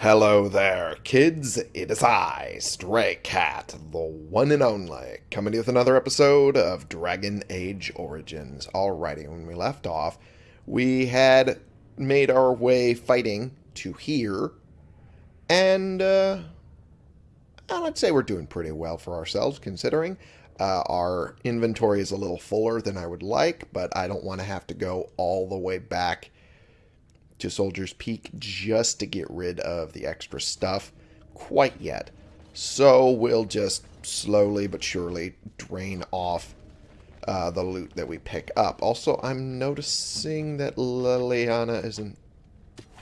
Hello there, kids. It is I, Stray Cat, the one and only, coming with another episode of Dragon Age Origins. Alrighty, when we left off, we had made our way fighting to here, and uh, let's say we're doing pretty well for ourselves, considering uh, our inventory is a little fuller than I would like, but I don't want to have to go all the way back to Soldier's Peak just to get rid of the extra stuff quite yet. So we'll just slowly but surely drain off uh, the loot that we pick up. Also, I'm noticing that Leliana isn't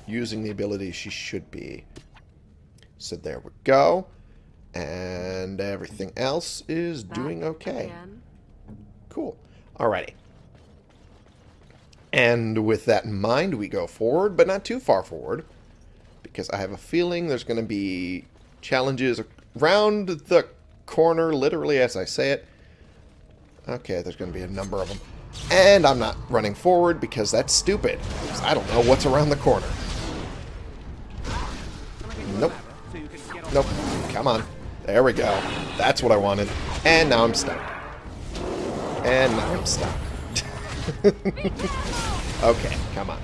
using the ability she should be. So there we go. And everything else is doing okay. Cool. Alrighty. And with that in mind, we go forward, but not too far forward. Because I have a feeling there's going to be challenges around the corner, literally as I say it. Okay, there's going to be a number of them. And I'm not running forward because that's stupid. Because I don't know what's around the corner. Nope. Nope. Come on. There we go. That's what I wanted. And now I'm stuck. And now I'm stuck. okay, come on.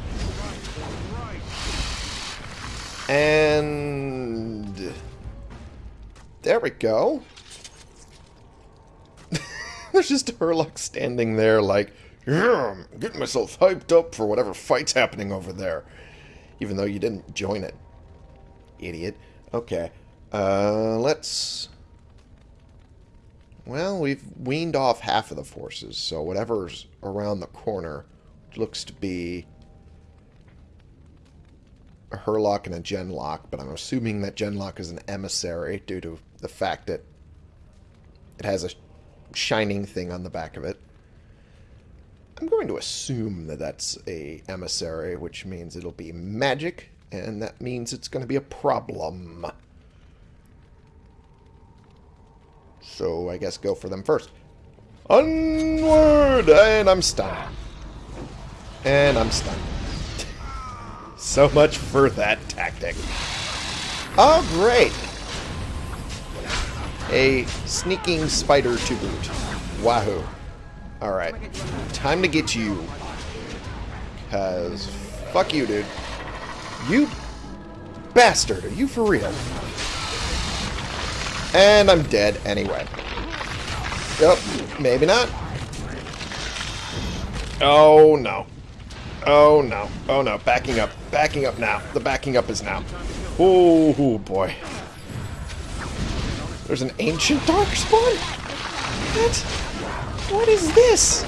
And... There we go. There's just Hurlock standing there like, I'm getting myself hyped up for whatever fight's happening over there. Even though you didn't join it. Idiot. Okay. Uh, let's... Well, we've weaned off half of the forces, so whatever's around the corner looks to be a Hurlock and a Genlock, but I'm assuming that Genlock is an emissary due to the fact that it has a shining thing on the back of it. I'm going to assume that that's a emissary, which means it'll be magic, and that means it's going to be a problem. So I guess go for them first. Onward! And I'm stunned. And I'm stunned. so much for that tactic. Oh, great! A sneaking spider to boot. Wahoo. Alright. Time to get you. Because, fuck you, dude. You bastard, are you for real? And I'm dead anyway. Yep, maybe not. Oh, no. Oh, no. Oh, no. Backing up. Backing up now. The backing up is now. Oh, boy. There's an ancient darkspawn? What? What is this?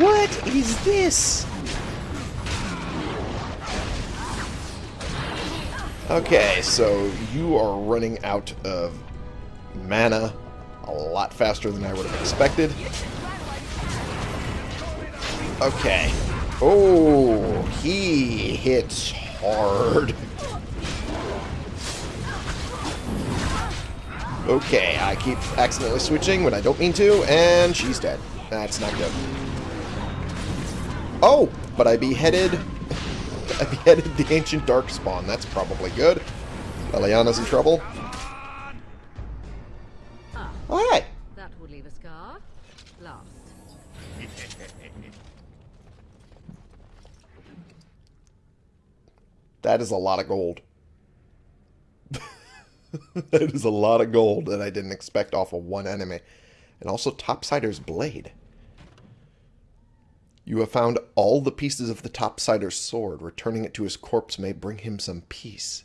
What is this? Okay, so you are running out of mana a lot faster than I would have expected. Okay. Oh, he hits hard. Okay, I keep accidentally switching when I don't mean to, and she's dead. That's not good. Oh, but I beheaded I beheaded the ancient darkspawn. That's probably good. Leliana's in trouble. Oh, hey. That would leave a scar. Last. that is a lot of gold. that is a lot of gold that I didn't expect off of one enemy. And also Topsider's blade. You have found all the pieces of the Topsider's sword. Returning it to his corpse may bring him some peace.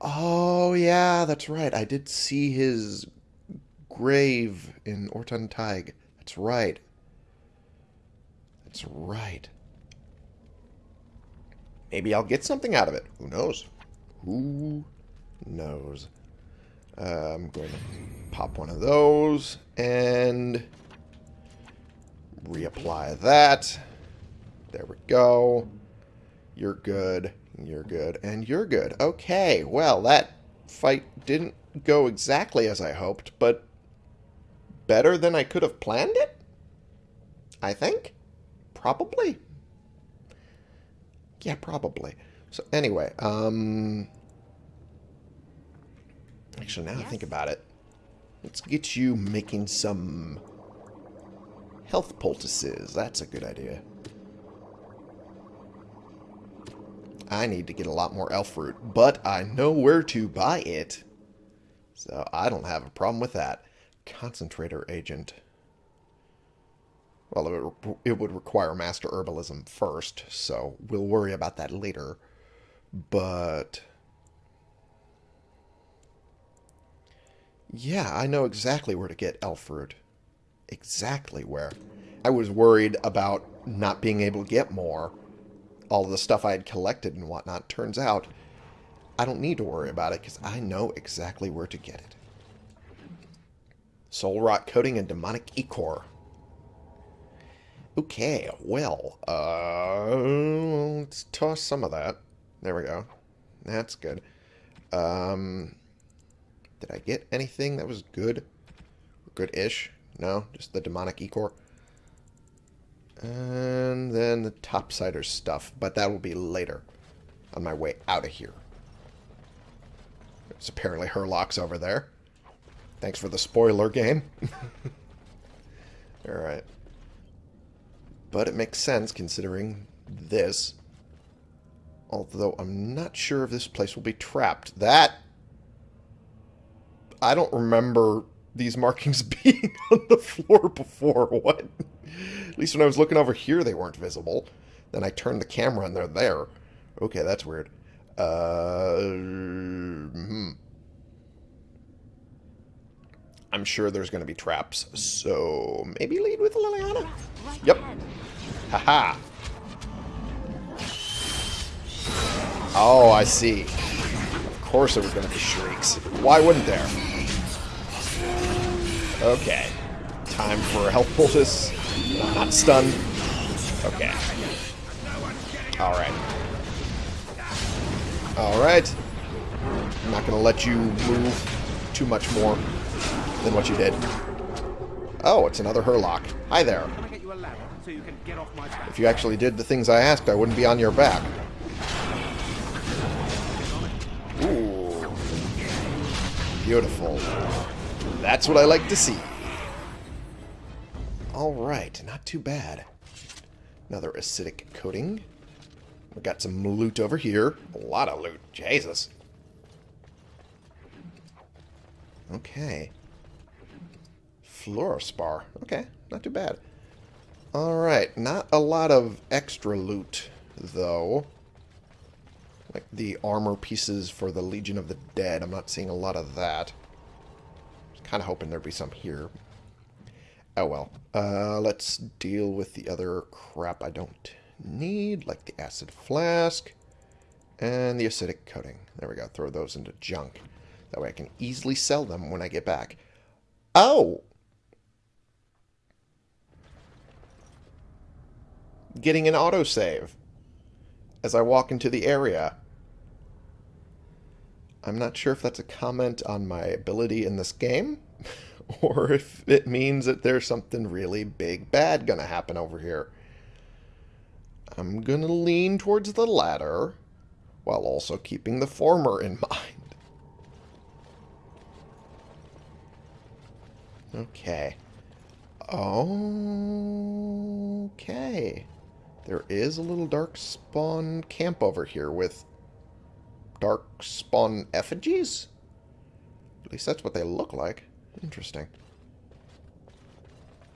Oh, yeah, that's right. I did see his grave in Ortan Thaig. That's right. That's right. Maybe I'll get something out of it. Who knows? Who knows? Uh, I'm going to pop one of those and reapply that. There we go. You're good. You're good. And you're good. Okay, well, that fight didn't go exactly as I hoped, but better than I could have planned it? I think? Probably. Yeah, probably. So anyway, um... Actually, now I think about it, let's get you making some health poultices. That's a good idea. I need to get a lot more elf fruit, but I know where to buy it. So I don't have a problem with that. Concentrator agent. Well, it would, it would require master herbalism first, so we'll worry about that later. But... Yeah, I know exactly where to get elf fruit. Exactly where. I was worried about not being able to get more. All the stuff I had collected and whatnot. Turns out, I don't need to worry about it because I know exactly where to get it. Soul Rot Coating and Demonic Ichor. Okay, well, uh, let's toss some of that. There we go. That's good. Um, did I get anything that was good? Good-ish? No, just the Demonic Ichor. And then the Topsider stuff, but that will be later on my way out of here. There's apparently Hurlocks over there. Thanks for the spoiler game. Alright. But it makes sense considering this. Although I'm not sure if this place will be trapped. That... I don't remember these markings being on the floor before. What? At least when I was looking over here, they weren't visible. Then I turned the camera and they're there. Okay, that's weird. Uh, hmm. I'm sure there's going to be traps, so maybe lead with Leliana? Yep. Haha. Oh, I see. Of course there was going to be shrieks. Why wouldn't there? Okay. Time for a health poultice. Not stunned. Okay. Alright. Alright. I'm not going to let you move too much more than what you did. Oh, it's another Hurlock. Hi there. If you actually did the things I asked, I wouldn't be on your back. Ooh. Beautiful. That's what I like to see. Alright, not too bad. Another acidic coating. We got some loot over here. A lot of loot. Jesus. Okay. Fluorospar. Okay, not too bad. Alright, not a lot of extra loot, though. Like the armor pieces for the Legion of the Dead. I'm not seeing a lot of that. Kind of hoping there'd be some here. Oh well. Uh, let's deal with the other crap I don't need, like the acid flask and the acidic coating. There we go. Throw those into junk. That way I can easily sell them when I get back. Oh! Getting an autosave as I walk into the area. I'm not sure if that's a comment on my ability in this game, or if it means that there's something really big bad gonna happen over here. I'm gonna lean towards the latter, while also keeping the former in mind. Okay. Okay. There is a little dark spawn camp over here with dark spawn effigies? At least that's what they look like. Interesting.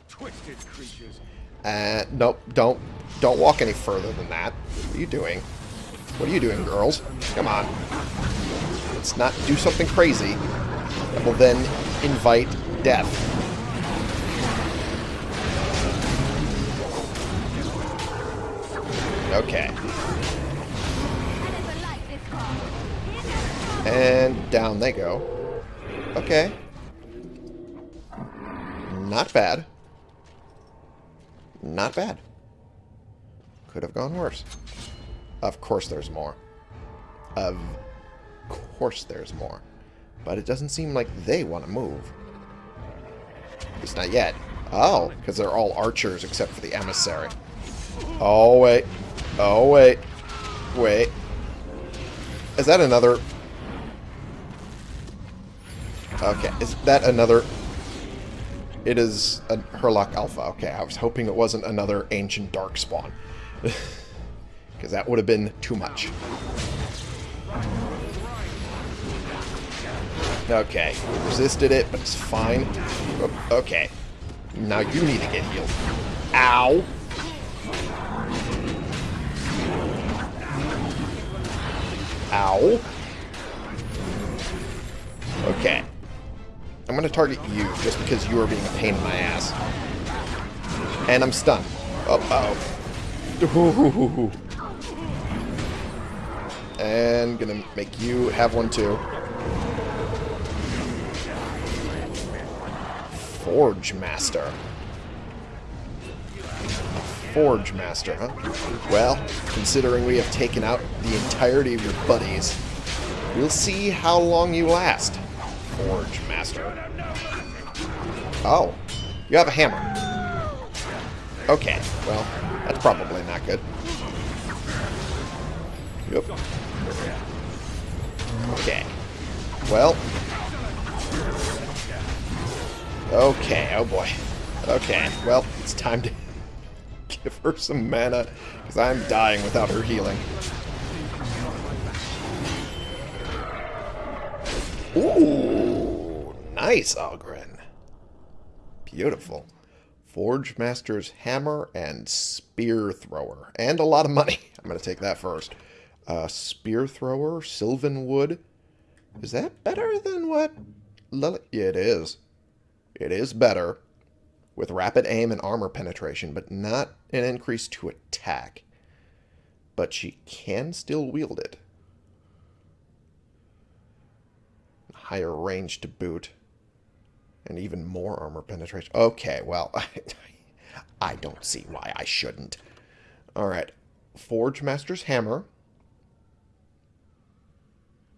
Twisted creatures. Uh, nope, don't, don't walk any further than that. What are you doing? What are you doing, girls? Come on. Let's not do something crazy that will then invite death. Okay. And down they go. Okay. Not bad. Not bad. Could have gone worse. Of course there's more. Of course there's more. But it doesn't seem like they want to move. At least not yet. Oh, because they're all archers except for the emissary. Oh, wait. Oh, wait. Wait. Is that another... Okay, is that another... It is a Hurlock Alpha. Okay, I was hoping it wasn't another Ancient Darkspawn. Because that would have been too much. Okay, resisted it, but it's fine. Okay. Now you need to get healed. Ow! Ow. Okay. I'm going to target you just because you are being a pain in my ass. And I'm stunned. Uh-oh. Oh. And gonna make you have one too. Forge Master. Forge Master, huh? Well, considering we have taken out the entirety of your buddies, we'll see how long you last. Forge Master. Oh, you have a hammer. Okay, well, that's probably not good. Yep. Okay. Well. Okay, oh boy. Okay, well, it's time to give her some mana, because I'm dying without her healing. Ooh, nice, Oghren. Beautiful. Forge Master's Hammer and Spear Thrower. And a lot of money. I'm going to take that first. Uh, Spear Thrower, Sylvan Wood. Is that better than what... Lily... It is. It is better with rapid aim and armor penetration, but not an increase to attack. But she can still wield it. Higher range to boot. And even more armor penetration. Okay, well, I, don't see why I shouldn't. Alright. Forge Master's Hammer.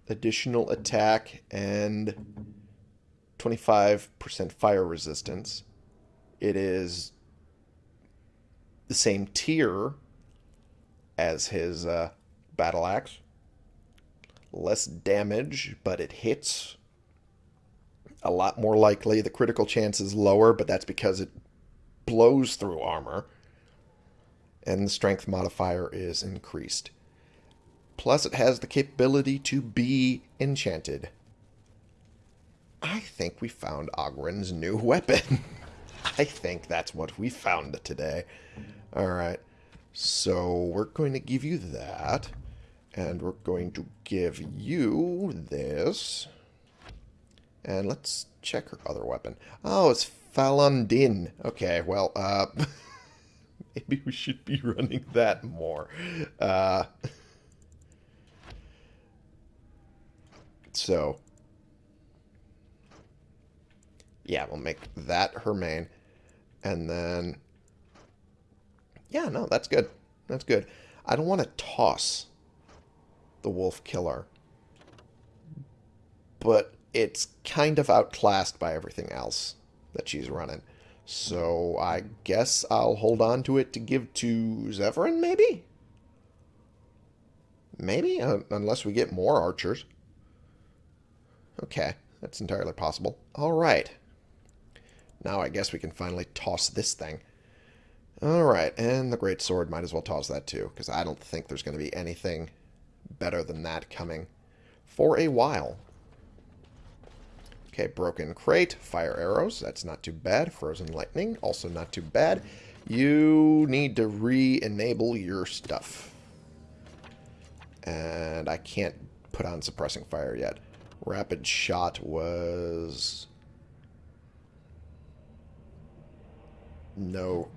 Additional attack and 25% fire resistance. It is the same tier as his uh, battle axe. Less damage, but it hits a lot more likely. The critical chance is lower, but that's because it blows through armor. And the strength modifier is increased. Plus, it has the capability to be enchanted. I think we found Oghren's new weapon. I think that's what we found today. Alright, so we're going to give you that. And we're going to give you this. And let's check her other weapon. Oh, it's Falon Din. Okay, well, uh... maybe we should be running that more. Uh... So... Yeah, we'll make that her main. And then... Yeah, no, that's good. That's good. I don't want to toss the Wolf Killer. But it's kind of outclassed by everything else that she's running. So I guess I'll hold on to it to give to Zevran, maybe? Maybe, uh, unless we get more archers. Okay, that's entirely possible. All right. Now I guess we can finally toss this thing. All right, and the Great Sword, might as well toss that too, because I don't think there's going to be anything better than that coming for a while. Okay, Broken Crate, Fire Arrows, that's not too bad. Frozen Lightning, also not too bad. You need to re-enable your stuff. And I can't put on Suppressing Fire yet. Rapid Shot was... No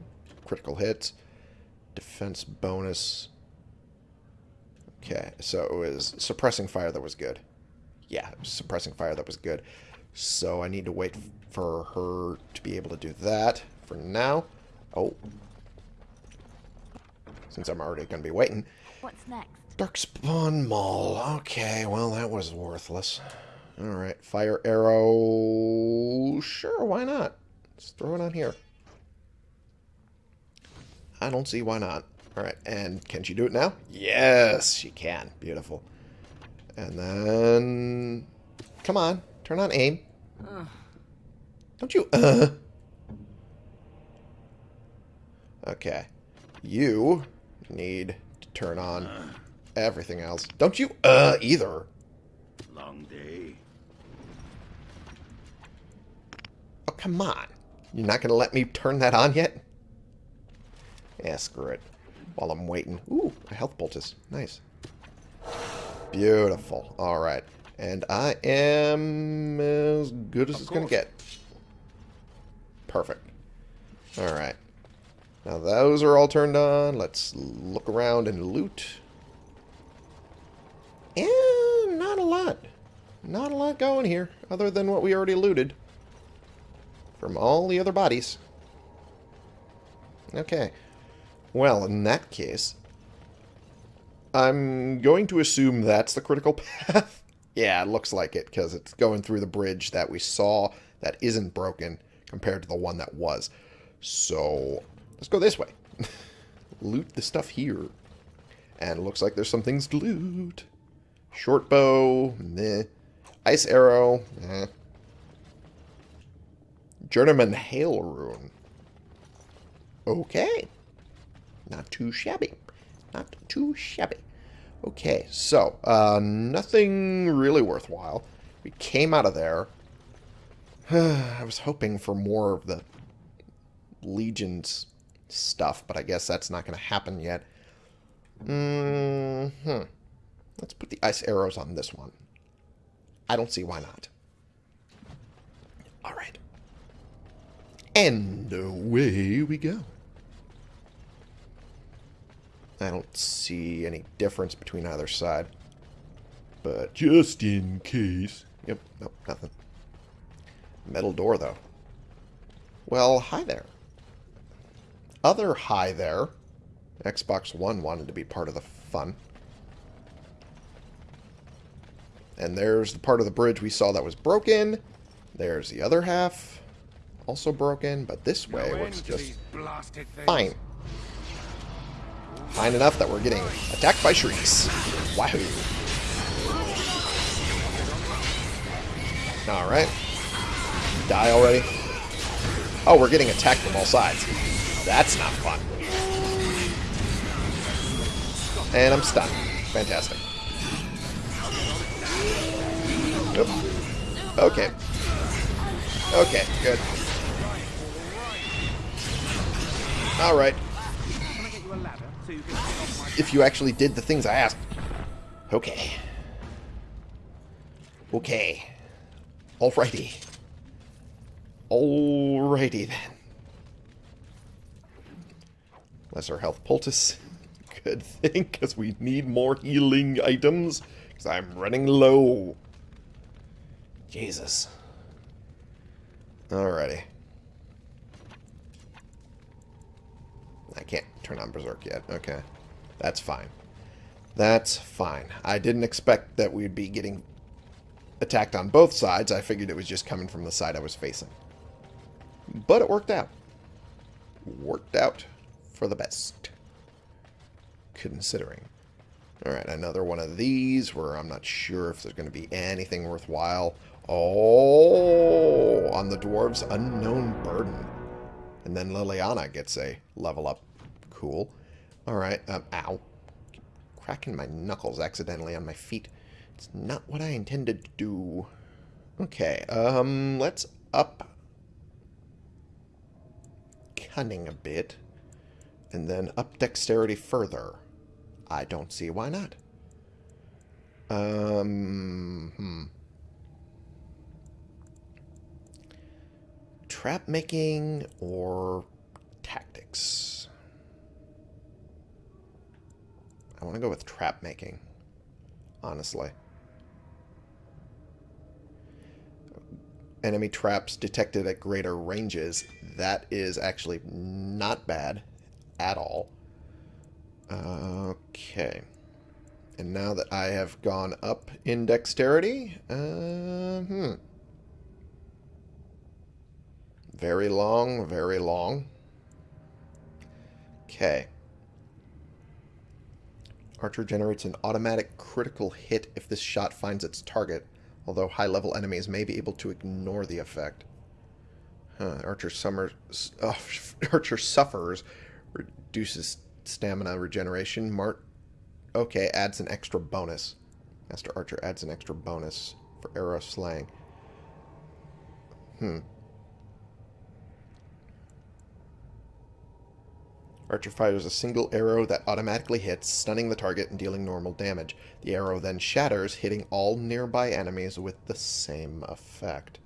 critical hits. Defense bonus. Okay, so it was suppressing fire that was good. Yeah, suppressing fire that was good. So I need to wait for her to be able to do that for now. Oh. Since I'm already going to be waiting. What's next? Darkspawn Maul. Okay, well, that was worthless. Alright, fire arrow. Sure, why not? Let's throw it on here. I don't see why not. Alright, and can she do it now? Yes, she can. Beautiful. And then... Come on, turn on aim. Don't you... Uh. Okay. You need to turn on everything else. Don't you uh either. Long day. Oh, come on. You're not going to let me turn that on yet? Yeah, screw it. While I'm waiting. Ooh, a health poultice. Nice. Beautiful. All right. And I am as good as Of it's going to get. Perfect. All right. Now those are all turned on. Let's look around and loot. And not a lot. Not a lot going here, other than what we already looted. From all the other bodies. Okay. Well, in that case, I'm going to assume that's the critical path. Yeah, it looks like it, because it's going through the bridge that we saw that isn't broken compared to the one that was. So, let's go this way. loot the stuff here. And it looks like there's some things to loot. Short bow, meh. Ice arrow, eh. Journeyman Hail Rune. Okay. Not too shabby. Not too shabby. Okay, so, uh, nothing really worthwhile. We came out of there. I was hoping for more of the Legion's stuff, but I guess that's not going to happen yet. Mm hmm Let's put the ice arrows on this one. I don't see why not. All right. And away we go. I don't see any difference between either side. But just in case. Yep, nope, nothing. Metal door, though. Well, hi there. Other hi there. Xbox One wanted to be part of the fun. And there's the part of the bridge we saw that was broken. There's the other half. Also broken, but this way No works just these blasted things. fine. Fine enough that we're getting attacked by shrieks. Wahoo. Alright. Die already? Oh, we're getting attacked from all sides. That's not fun. And I'm stunned. Fantastic. Oop. Okay. Okay, good. Alright. If you actually did the things I asked. Okay. Okay. Alrighty. Alrighty then. Lesser health poultice. Good thing, because we need more healing items. Because I'm running low. Jesus. Alrighty. I can't turn on Berserk yet. Okay. That's fine. That's fine. I didn't expect that we'd be getting attacked on both sides. I figured it was just coming from the side I was facing. But it worked out. Worked out for the best. Considering. Alright, another one of these where I'm not sure if there's going to be anything worthwhile. Oh, on the dwarves, unknown burden. And then Leliana gets a level up. Cool. Alright, um, ow. Cracking my knuckles accidentally on my feet. It's not what I intended to do. Okay, um, let's up cunning a bit. And then up dexterity further. I don't see why not. Um, hmm. Trap making or tactics? I want to go with trap making, honestly. Enemy traps detected at greater ranges. That is actually not bad at all. Okay. And now that I have gone up in dexterity, uh, hmm. Very long, very long. Okay. Archer generates an automatic critical hit if this shot finds its target, although high-level enemies may be able to ignore the effect. Huh, Archer, summer, oh, Archer suffers, reduces stamina regeneration. Mart, okay, adds an extra bonus. Master Archer adds an extra bonus for arrow slaying. Hmm. Archer fires a single arrow that automatically hits, stunning the target and dealing normal damage. The arrow then shatters, hitting all nearby enemies with the same effect.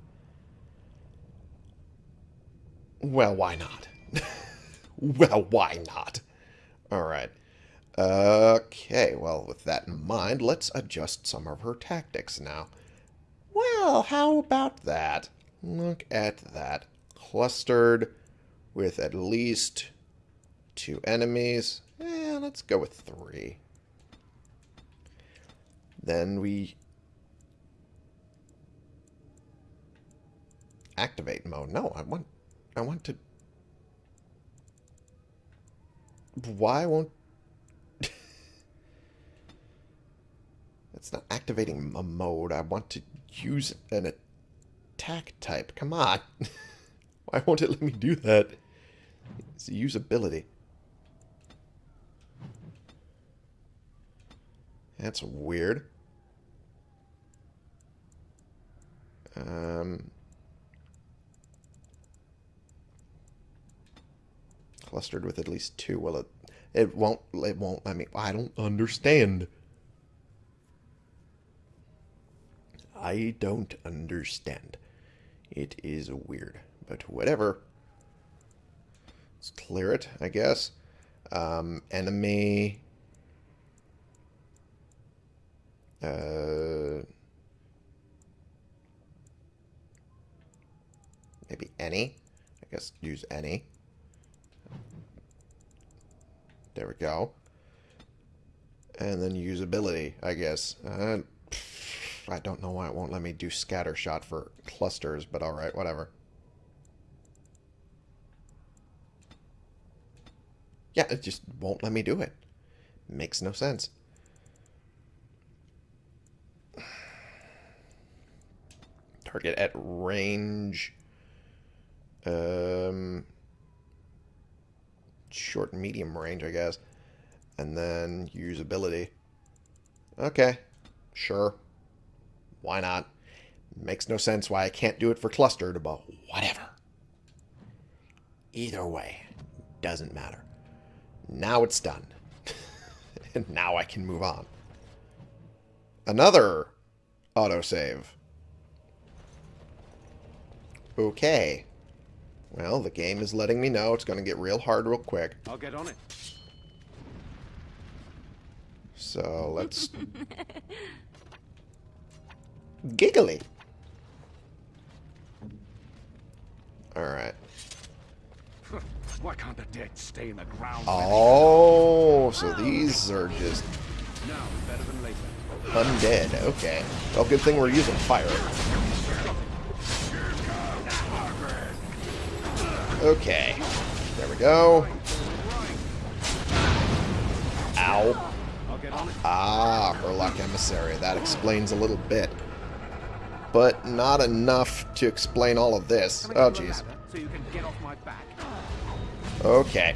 Well, why not? well, why not? Alright. Okay, well, with that in mind, let's adjust some of her tactics now. Well, how about that? Look at that. Clustered with at least two enemies. Eh, let's go with three. Then we activate mode. No, I want I want to Why won't It's not activating a mode. I want to use an attack type. Come on. Why won't it let me do that? It's usability. That's weird. Um, clustered with at least two. Well, it it won't it won't let me. I don't understand. I don't understand. It is weird, but whatever. Let's clear it, I guess. Um, enemy Uh, maybe any. I guess use any. There we go. And then usability, I guess. Uh, I don't know why it won't let me do scatter shot for clusters, but alright, whatever. Yeah, it just won't let me do it. Makes no sense. Target at range. Um, short medium range, I guess. And then usability. Okay, sure. Why not? Makes no sense why I can't do it for clustered, but whatever. Either way, doesn't matter. Now it's done. and now I can move on. Another autosave. Okay. Well, the game is letting me know it's going to get real hard real quick. I'll get on it. So let's... Giggly. Alright. Why can't the dead stay in the ground? Oh, so these are just Now, better than later. undead. Okay. Well, good thing we're using fire. Okay. There we go. Ow. I'll get on it. Ah, Hurlock Emissary. That explains a little bit. But not enough to explain all of this. Oh, get you jeez. ladder So you can get off my back. Okay.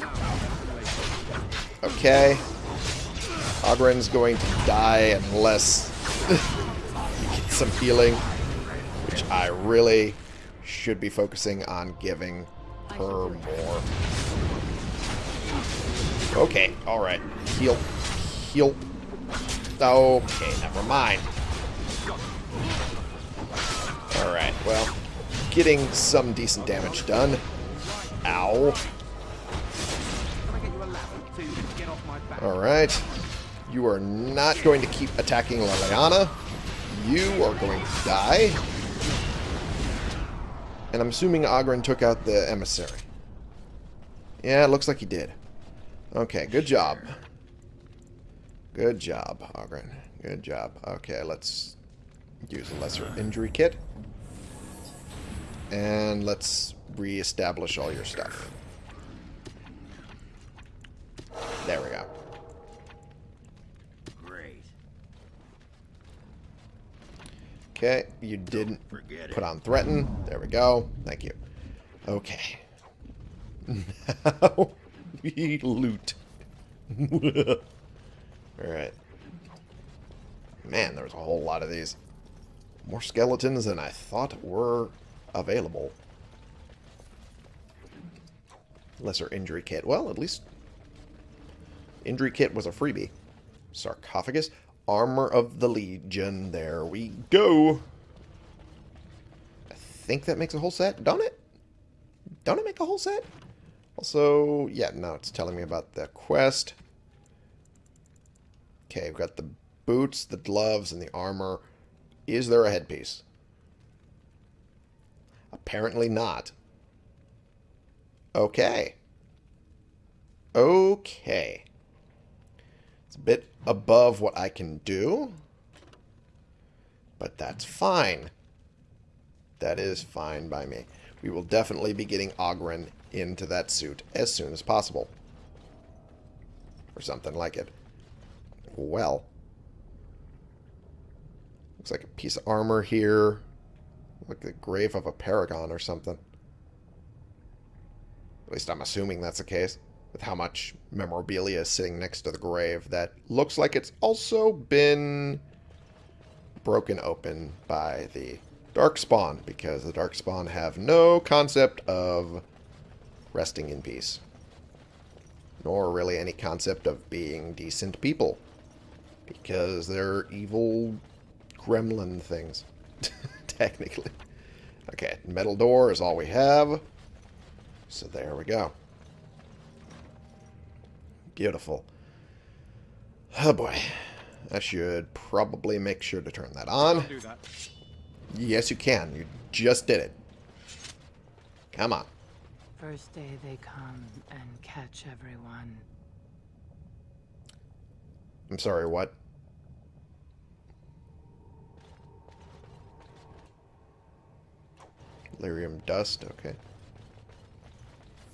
Now, better than later. Okay. Oghren's going to die unless he gets some healing, which I really should be focusing on giving her more. Okay, alright. Heal. Heal. Okay, never mind. Alright, well, getting some decent damage done. Ow. Can I get you a ladder so you can get off my back? Alright. You are not going to keep attacking Leliana. You are going to die. And I'm assuming Oghren took out the emissary. Yeah, it looks like he did. Okay, good job. Good job, Oghren. Good job. Okay, let's use a lesser injury kit. And let's re-establish all your stuff. There we go. Okay, you didn't Forget put on threaten. There we go. Thank you. Okay. Now we loot. Alright. Man, there's a whole lot of these. More skeletons than I thought were available. Lesser injury kit. Well, at least injury kit was a freebie. Sarcophagus. Armor of the Legion. There we go. I think that makes a whole set. Don't it? Don't it make a whole set? Also, yeah, now it's telling me about the quest. Okay, we've got the boots, the gloves, and the armor. Is there a headpiece? Apparently not. Okay. Okay. A bit above what I can do. But that's fine. That is fine by me. We will definitely be getting Oghren into that suit as soon as possible. Or something like it. Well. Looks like a piece of armor here. Like the grave of a paragon or something. At least I'm assuming that's the case. With how much memorabilia is sitting next to the grave that looks like it's also been broken open by the Darkspawn, because the Darkspawn have no concept of resting in peace. Nor really any concept of being decent people. Because they're evil gremlin things. Technically. Okay, metal door is all we have. So there we go. Beautiful. Oh boy. I should probably make sure to turn that on. Do that. Yes, you can. You just did it. Come on. First day they come and catch everyone. I'm sorry, what? Lyrium dust, okay.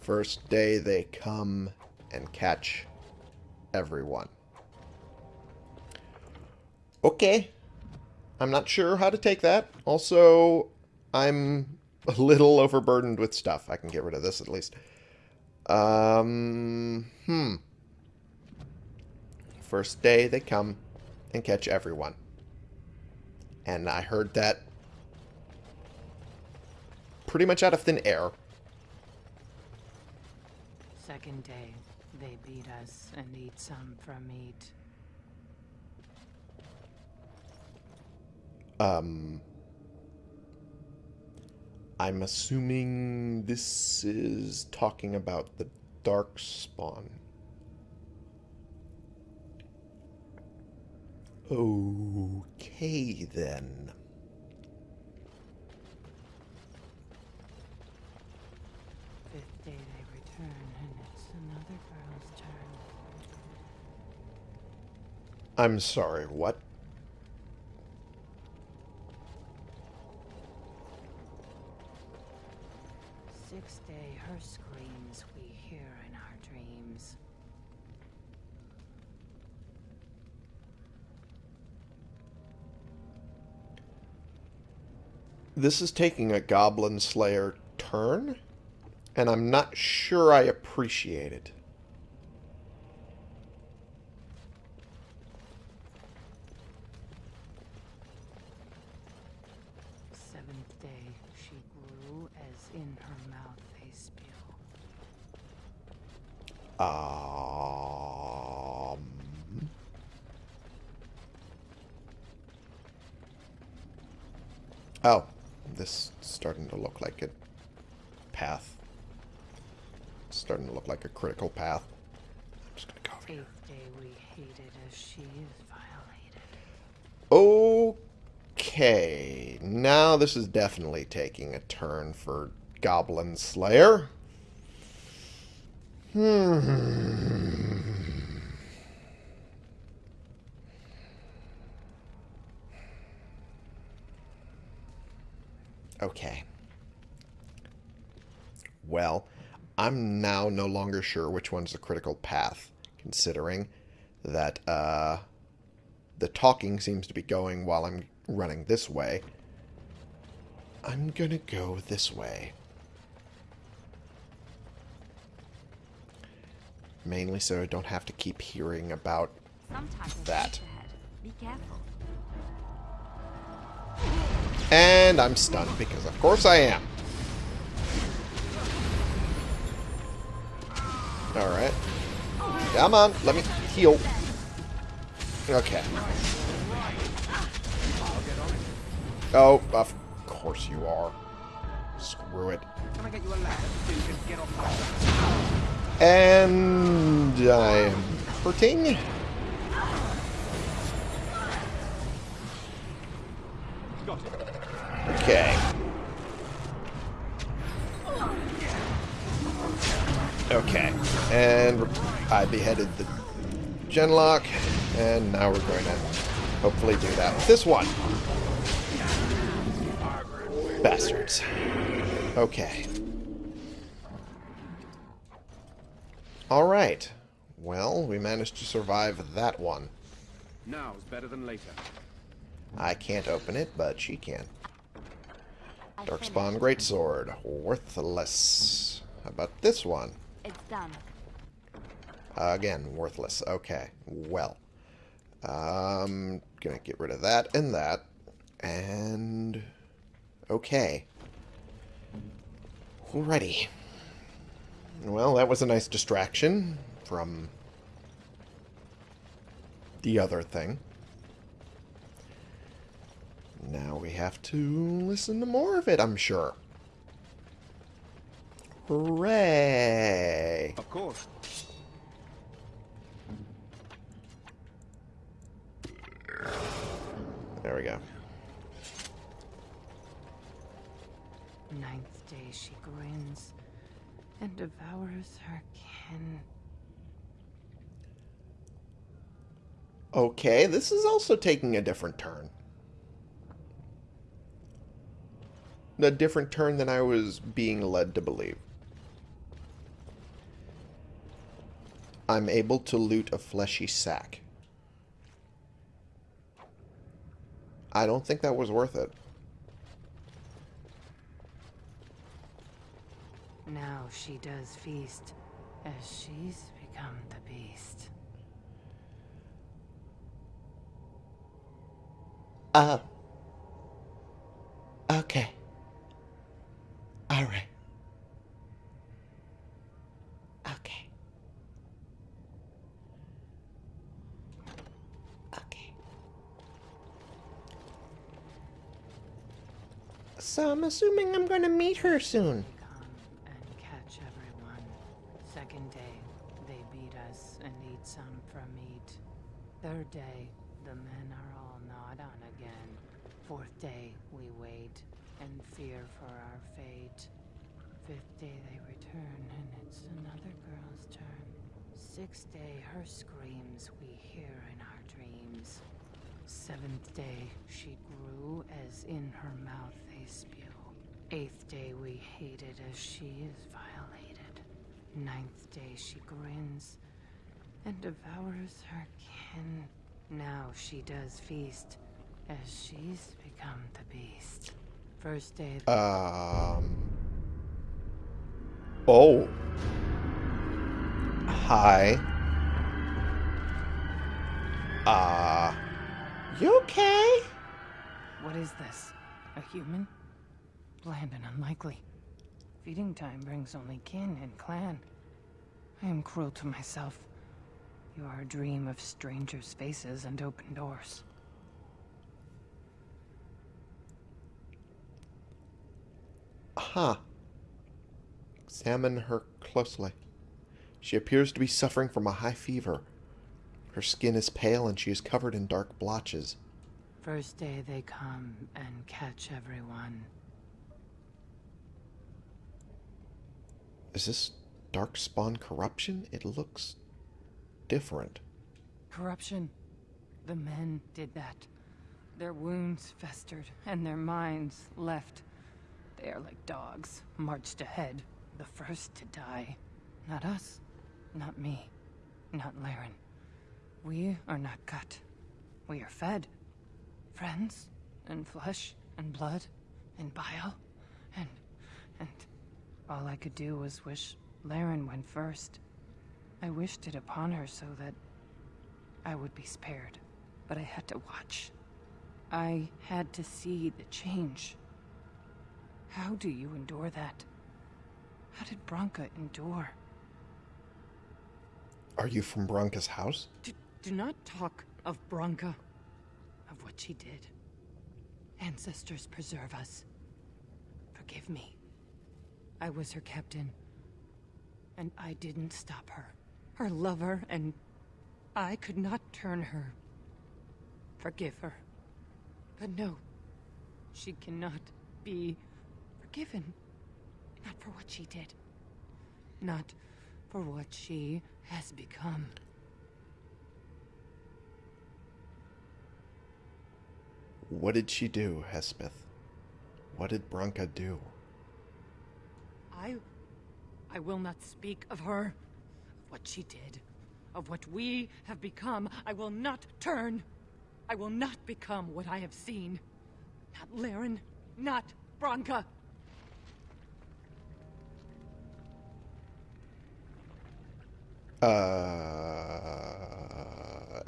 First day they come and catch everyone. Okay. I'm not sure how to take that. Also, I'm a little overburdened with stuff. I can get rid of this at least. Um, hmm. First day they come and catch everyone. And I heard that pretty much out of thin air. Second day, they beat us and eat some from meat. Um, I'm assuming this is talking about the dark spawn. Okay, then. Fifth day they return and it's another girl's turn. I'm sorry, what? Sixth day, her screams we hear in our dreams. This is taking a Goblin Slayer turn, and I'm not sure I appreciate it. Seventh day, she grew as in her mouth a spew. Um, oh, this is starting to look like a path. It's starting to look like a critical path. I'm just gonna go over here. Eighth day, we hated as she is violated. Okay, this is definitely taking a turn for Goblin Slayer. Hmm. Okay. Well, I'm now no longer sure which one's the critical path, considering that uh, the talking seems to be going while I'm running this way. I'm gonna go this way. Mainly so I don't have to keep hearing about That. Be careful. And I'm stunned because of course I am. Alright. Come on, let me heal. Okay. Oh, of course you are. Screw it. Can I get you a ladder so you get off And I am hurting. Got it. Okay. Okay. And I beheaded the Genlock, and now we're going to hopefully do that with this one. Bastards. Okay. Alright. Well, we managed to survive that one. Now's better than later. I can't open it, but she can. I Darkspawn Greatsword. Worthless. How about this one? It's done. Again, worthless. Okay. Well. Um, gonna get rid of that and that. And... Okay. Alrighty. Well, that was a nice distraction from the other thing. Now we have to listen to more of it, I'm sure. Hooray! Of course. There we go. Ninth day she grins and devours her kin. Okay, this is also taking a different turn. A different turn than I was being led to believe. I'm able to loot a fleshy sack. I don't think that was worth it. Now she does feast, as she's become the beast. Oh. Okay. Alright. Okay. Okay. So I'm assuming I'm gonna meet her soon. Third day, the men are all gnawed on again. Fourth day, we wait and fear for our fate. Fifth day, they return and it's another girl's turn. Sixth day, her screams we hear in our dreams. Seventh day, she grew as in her mouth they spew. Eighth day, we hated as she is violated. Ninth day, she grins and devours her kin. Now she does feast as she's become the beast. First day, Um. Oh. Hi. Uh. You okay? what is this? A human? Bland and unlikely. Feeding time brings only kin and clan. I am cruel to myself. You are a dream of strangers' faces and open doors. Huh. Examine her closely. She appears to be suffering from a high fever. Her skin is pale and she is covered in dark blotches. First day they come and catch everyone. Is this dark spawn corruption? It looks different. Corruption. The men did that. Their wounds festered and their minds left. They are like dogs, marched ahead, the first to die. Not us, not me, not Laryn. We are not cut. We are fed. Friends, and flesh and blood and bile and and all I could do was wish Laryn went first. I wished it upon her so that I would be spared, but I had to watch. I had to see the change. How do you endure that? How did Branka endure? Are you from Branka's house? Do, do not talk of Branka, of what she did. Ancestors preserve us. Forgive me. I was her captain, and I didn't stop her. Her lover, and I could not turn her. Forgive her. But no, she cannot be forgiven. Not for what she did. Not for what she has become. What did she do, Hespeth? What did Branka do? I. I will not speak of her. What she did. Of what we have become. I will not turn. I will not become what I have seen. Not Laryn. Not Branka. Uh,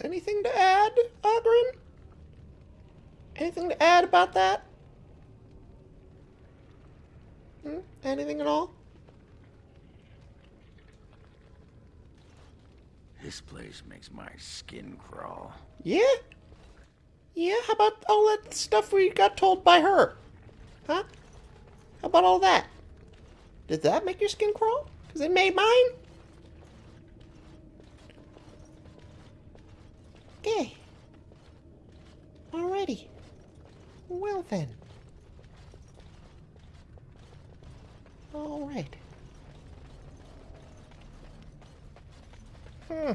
anything to add, Oghren? Anything to add about that? Hmm? Anything at all? This place makes my skin crawl. Yeah? Yeah, how about all that stuff we got told by her? Huh? How about all that? Did that make your skin crawl? Because it made mine? Okay. Alrighty. Well then. Alright. Hmm.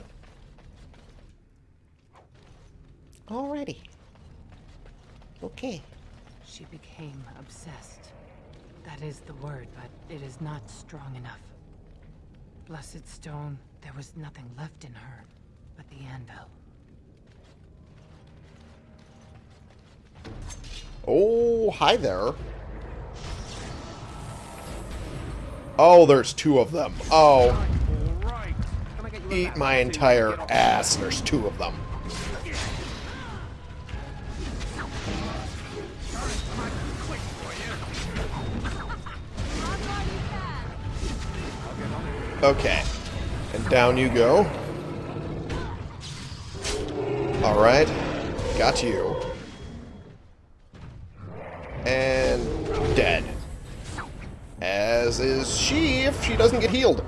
Alrighty. Okay. She became obsessed. That is the word, but it is not strong enough. Blessed stone, there was nothing left in her but the anvil. Oh, hi there. Oh, there's two of them. Oh, All right. Can I get you a eat my entire ass. There's two of them. Okay. And down you go. Alright. Got you. And dead. As is she if she doesn't get healed.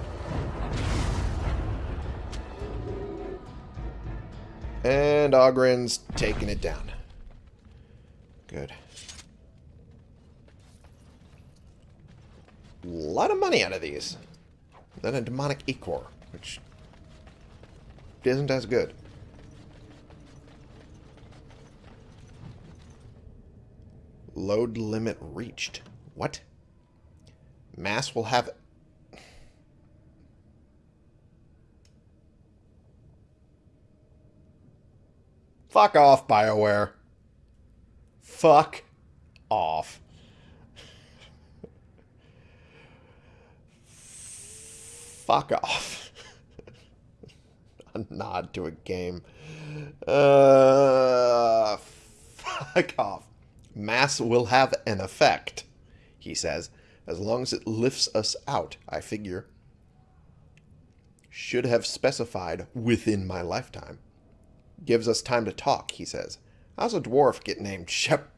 And Oghren's taking it down. Good. A lot of money out of these. Then a demonic Ichor, which isn't as good. Load limit reached. What? Mass will have... Fuck off, BioWare. Fuck off. Fuck off. a nod to a game. Uh, fuck off. Mass will have an effect, he says, as long as it lifts us out, I figure. Should have specified within my lifetime. Gives us time to talk, he says. How's a dwarf get named Shep?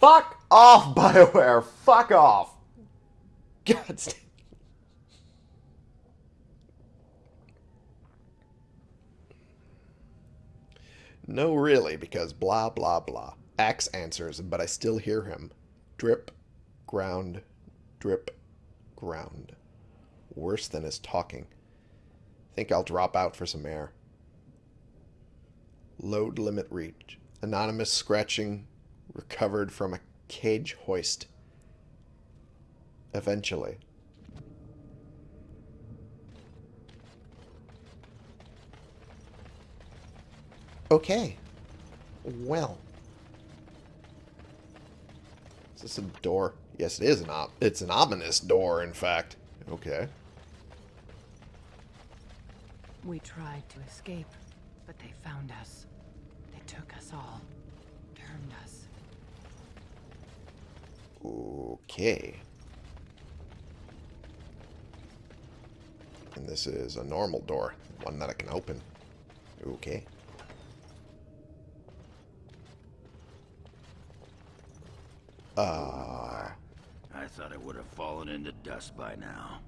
Fuck off, BioWare! Fuck off! God. No, really, because blah, blah, blah. Axe answers, but I still hear him. Drip, ground, drip, ground. Worse than his talking. Think I'll drop out for some air. Load limit reached. Anonymous scratching recovered from a cage hoist. Eventually. Okay. Well. Is this a door? Yes, it is an op. It's an ominous door, in fact. Okay. We tried to escape, but they found us. They took us all. Turned us. Okay. And this is a normal door, one that I can open. Okay. Uh, I thought it would have fallen into dust by now.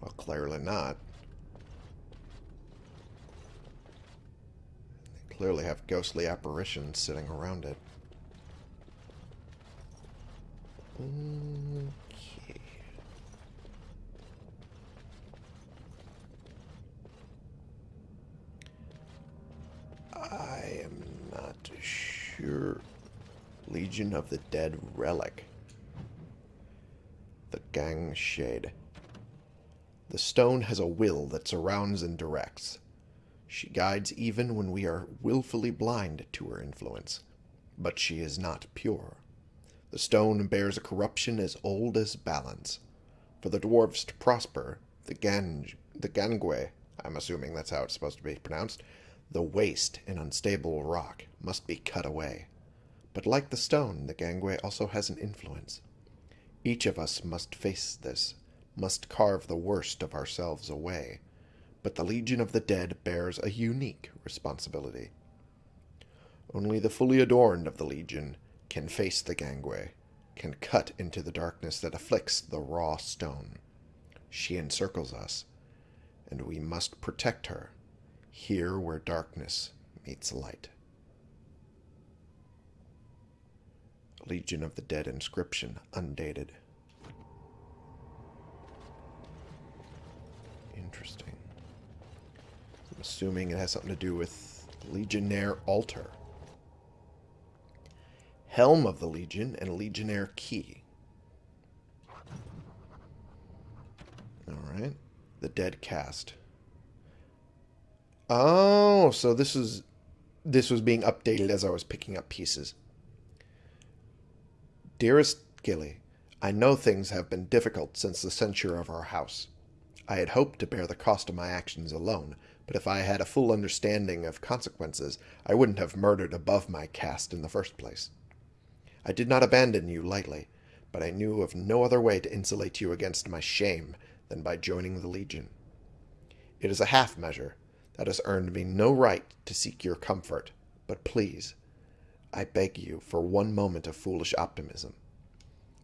well, clearly not. They clearly have ghostly apparitions sitting around it. Okay. I am not sure. Legion of the Dead Relic. Gang. The stone has a will that surrounds and directs. She guides even when we are willfully blind to her influence. But she is not pure. The stone bears a corruption as old as balance. For the dwarves to prosper, the Ganj, the Gangwe, I'm assuming that's how it's supposed to be pronounced, the waste and unstable rock must be cut away. But like the stone, the Gangwe also has an influence. Each of us must face this, must carve the worst of ourselves away. But the Legion of the Dead bears a unique responsibility. Only the fully adorned of the Legion can face the gangway, can cut into the darkness that afflicts the raw stone. She encircles us, and we must protect her, here where darkness meets light. Legion of the Dead inscription, undated. Interesting. I'm assuming it has something to do with Legionnaire Altar. Helm of the Legion and Legionnaire Key. Alright. The Dead Cast. Oh, so this is this was being updated as I was picking up pieces. Dearest Gilly, I know things have been difficult since the censure of our house. I had hoped to bear the cost of my actions alone, but if I had a full understanding of consequences, I wouldn't have murdered above my caste in the first place. I did not abandon you lightly, but I knew of no other way to insulate you against my shame than by joining the Legion. It is a half measure that has earned me no right to seek your comfort, but please, I beg you for one moment of foolish optimism.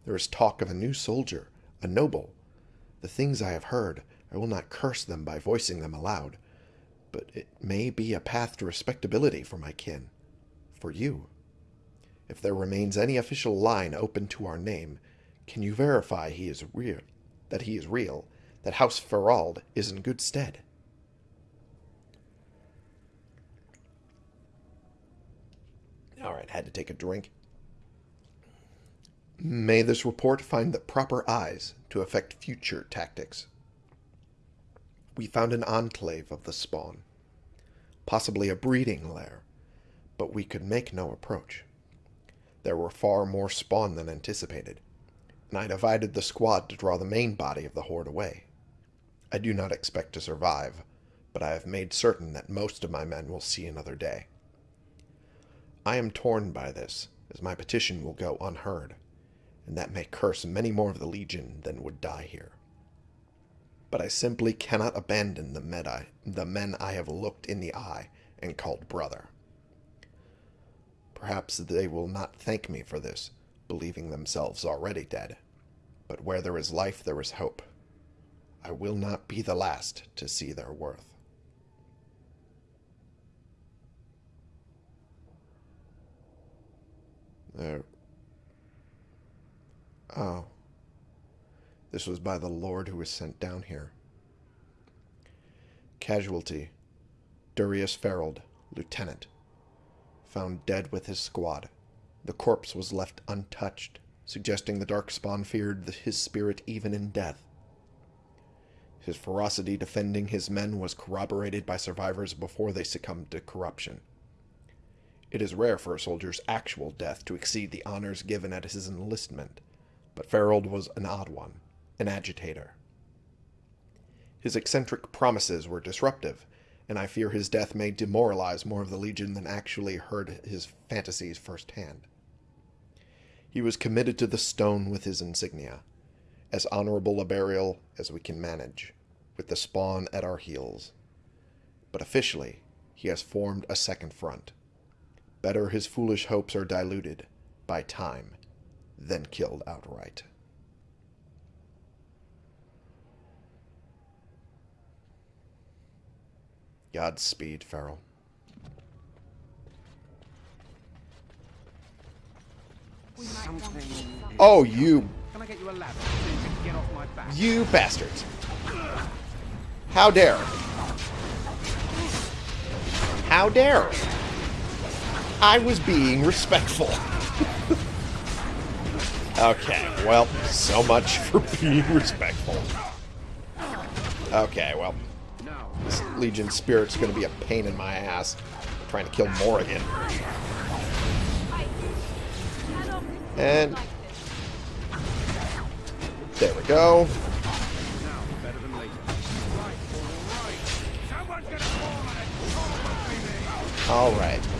There is talk of a new soldier, a noble. The things I have heard, I will not curse them by voicing them aloud, but it may be a path to respectability for my kin, for you. If there remains any official line open to our name, can you verify he is real, that he is real, that House Ferald is in good stead? All right, had to take a drink. May this report find the proper eyes to affect future tactics. We found an enclave of the spawn, possibly a breeding lair, but we could make no approach. There were far more spawn than anticipated, and I divided the squad to draw the main body of the horde away. I do not expect to survive, but I have made certain that most of my men will see another day. I am torn by this, as my petition will go unheard, and that may curse many more of the Legion than would die here. But I simply cannot abandon the, medi- the men I have looked in the eye and called brother. Perhaps they will not thank me for this, believing themselves already dead. But where there is life, there is hope. I will not be the last to see their worth. There. Oh. This was by the Lord who was sent down here. Casualty. Durius Ferald, Lieutenant. Found dead with his squad. The corpse was left untouched, suggesting the Darkspawn feared his spirit even in death. His ferocity defending his men was corroborated by survivors before they succumbed to corruption. It is rare for a soldier's actual death to exceed the honors given at his enlistment, but Farrell was an odd one, an agitator. His eccentric promises were disruptive, and I fear his death may demoralize more of the Legion than actually heard his fantasies firsthand. He was committed to the stone with his insignia, as honorable a burial as we can manage, with the spawn at our heels. But officially, he has formed a second front. Better his foolish hopes are diluted by time than killed outright. Godspeed, Farrell. We might want to Something- Oh, you, Can I get you a ladder so you can get off my back? you bastards. How dare. How dare. I was being respectful. okay, well, so much for being respectful. Okay, well, this Legion Spirit's gonna be a pain in my ass. Trying to kill Morrigan. And there we go. Now,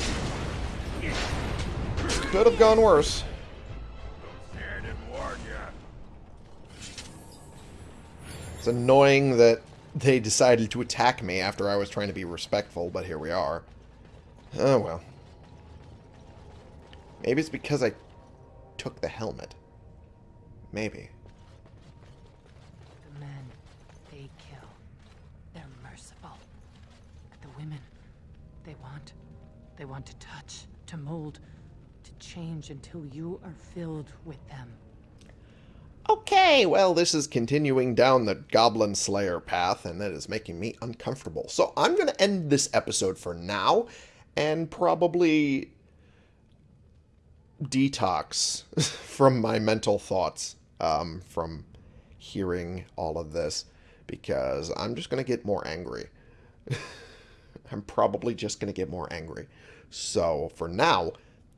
Could have gone worse. It's annoying that they decided to attack me after I was trying to be respectful, but here we are. Oh well. Maybe it's because I took the helmet. Maybe. The men they kill, they're merciful. But the women, they want, they want to touch, to mold, change until you are filled with them. Okay, well, this is continuing down the Goblin Slayer path, and that is making me uncomfortable. So I'm going to end this episode for now, and probably detox from my mental thoughts um, from hearing all of this, because I'm just going to get more angry. I'm probably just going to get more angry. So for now,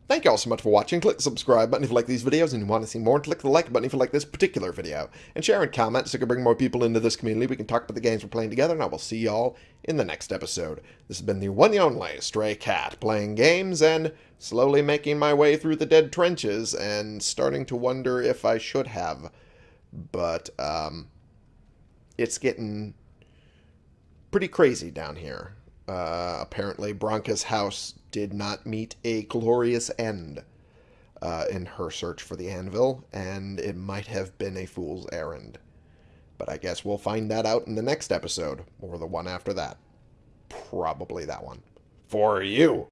thank you all so much for watching. Click the subscribe button if you like these videos and you want to see more. Click the like button if you like this particular video. And share and comment so we can bring more people into this community. We can talk about the games we're playing together. And I will see y'all in the next episode. This has been the one and only Stray Cat playing games and slowly making my way through the dead trenches and starting to wonder if I should have. But um, it's getting pretty crazy down here. Uh, apparently, Branka's house did not meet a glorious end uh, in her search for the anvil, and it might have been a fool's errand. But I guess we'll find that out in the next episode, or the one after that. Probably that one. For you!